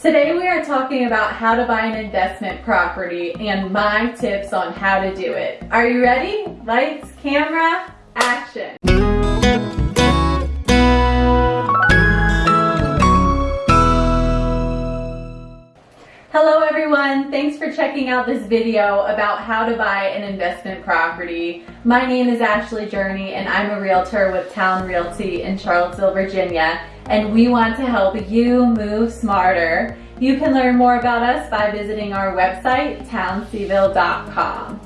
Today we are talking about how to buy an investment property and my tips on how to do it. Are you ready? Lights, camera, action. Hello everyone, thanks for checking out this video about how to buy an investment property. My name is Ashley Journey and I'm a realtor with Town Realty in Charlottesville, Virginia and we want to help you move smarter. You can learn more about us by visiting our website, townseville.com.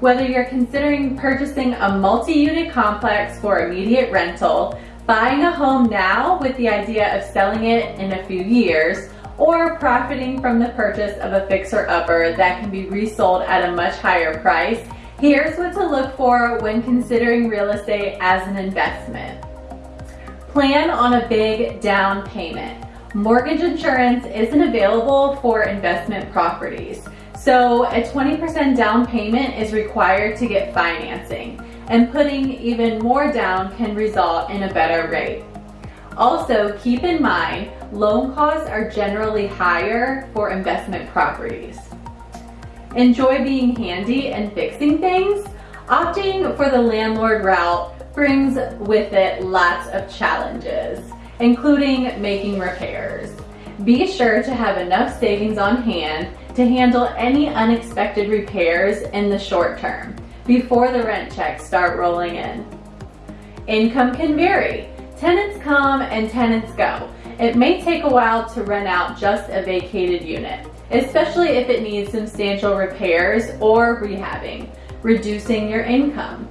Whether you're considering purchasing a multi-unit complex for immediate rental, buying a home now with the idea of selling it in a few years, or profiting from the purchase of a fixer-upper that can be resold at a much higher price, here's what to look for when considering real estate as an investment. Plan on a big down payment. Mortgage insurance isn't available for investment properties. So a 20% down payment is required to get financing and putting even more down can result in a better rate. Also, keep in mind, loan costs are generally higher for investment properties. Enjoy being handy and fixing things? Opting for the landlord route brings with it lots of challenges, including making repairs. Be sure to have enough savings on hand to handle any unexpected repairs in the short term before the rent checks start rolling in. Income can vary. Tenants come and tenants go. It may take a while to rent out just a vacated unit, especially if it needs substantial repairs or rehabbing, reducing your income.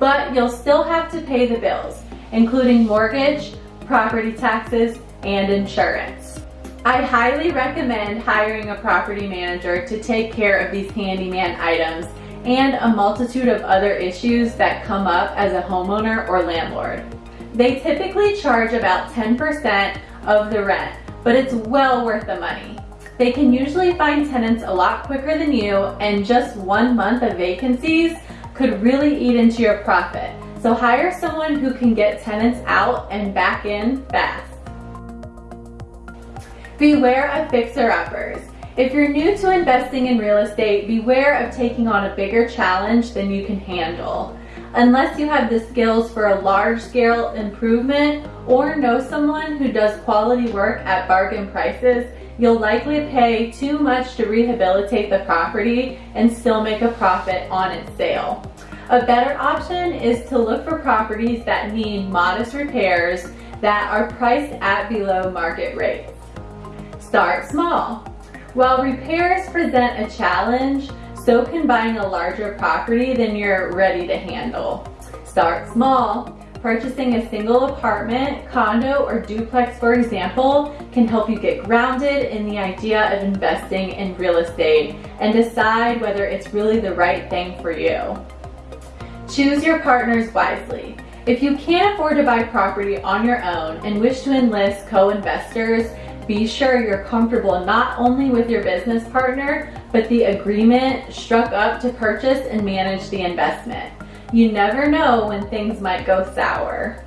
But you'll still have to pay the bills, including mortgage, property taxes, and insurance. I highly recommend hiring a property manager to take care of these handyman items and a multitude of other issues that come up as a homeowner or landlord. They typically charge about 10% of the rent, but it's well worth the money. They can usually find tenants a lot quicker than you and just one month of vacancies could really eat into your profit. So hire someone who can get tenants out and back in fast. Beware of fixer-uppers. If you're new to investing in real estate, beware of taking on a bigger challenge than you can handle unless you have the skills for a large scale improvement or know someone who does quality work at bargain prices, you'll likely pay too much to rehabilitate the property and still make a profit on its sale. A better option is to look for properties that need modest repairs that are priced at below market rates. Start small. While repairs present a challenge, so can buying a larger property than you're ready to handle. Start small. Purchasing a single apartment, condo, or duplex, for example, can help you get grounded in the idea of investing in real estate and decide whether it's really the right thing for you. Choose your partners wisely. If you can't afford to buy property on your own and wish to enlist co-investors, be sure you're comfortable not only with your business partner, but the agreement struck up to purchase and manage the investment. You never know when things might go sour.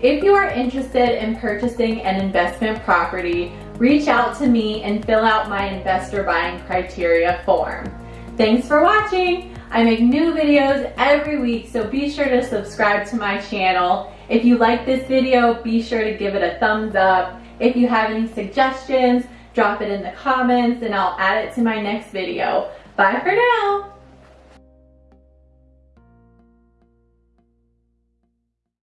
If you are interested in purchasing an investment property, reach out to me and fill out my investor buying criteria form. Thanks for watching. I make new videos every week, so be sure to subscribe to my channel. If you like this video, be sure to give it a thumbs up. If you have any suggestions, drop it in the comments and I'll add it to my next video. Bye for now.